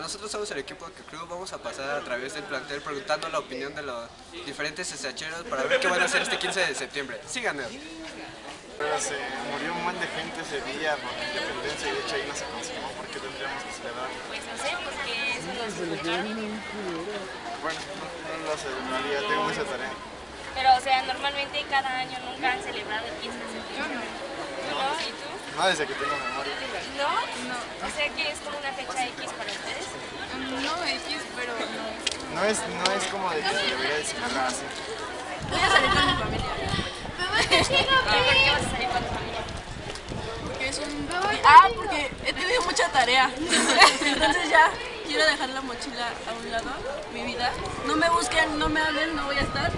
Nosotros somos el equipo que club. Vamos a pasar a través del plantel preguntando la opinión de los diferentes SHeros para ver qué van a hacer este 15 de septiembre. Síganos. Pero se murió un buen de gente ese día por la independencia y de hecho ahí no se consumó. ¿Por qué tendríamos que celebrar? Pues no sé, porque eso nos escucharon. Bueno, no, no lo realidad tengo mucha tarea. Pero, o sea, normalmente cada año nunca han celebrado el 15 de septiembre. ¿No? ¿Y tú? No desde que tengo memoria. ¿No? No. O sea que es como una fecha X para ustedes. No X, pero no. No es, no es como de que se debería de celebrar así. Voy a salir con mi familia. ¿Y por qué vas a salir con tu familia? Porque es un... Ah, porque he tenido mucha tarea. Entonces ya quiero dejar la mochila a un lado, mi vida. No me busquen, no me hablen, no voy a estar.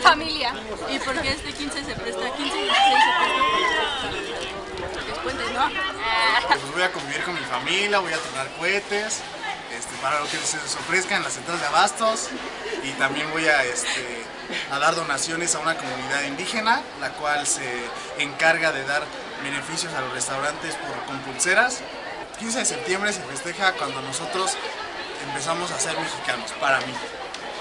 Familia. Y porque este 15 se presta, 15 y 16 se presta puente, ¿no? Pues voy a convivir con mi familia, voy a tronar cohetes, este, para lo que se les ofrezca en las centrales de abastos y también voy a, este, a dar donaciones a una comunidad indígena, la cual se encarga de dar beneficios a los restaurantes por, con pulseras. 15 de septiembre se festeja cuando nosotros empezamos a ser mexicanos, para mí.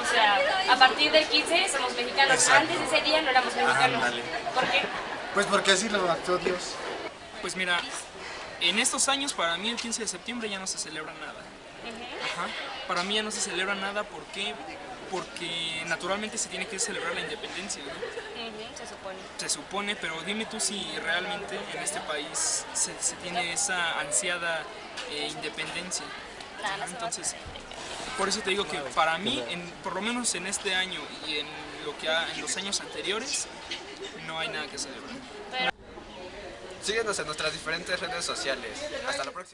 O sea, a partir del 15 somos mexicanos. Exacto. Antes de ese día no éramos mexicanos. Ándale. ¿Por qué? Pues porque así lo actuó Dios. Pues mira, en estos años para mí el 15 de septiembre ya no se celebra nada. Ajá. Para mí ya no se celebra nada, ¿por qué? Porque naturalmente se tiene que celebrar la independencia, ¿no? Se supone. Se supone, pero dime tú si realmente en este país se, se tiene esa ansiada eh, independencia. Nah, no Entonces, por eso te digo que para mí, en, por lo menos en este año y en, lo que ha- en los años anteriores, no hay nada que celebrar. Síguenos en nuestras diferentes redes sociales. Hasta la próxima.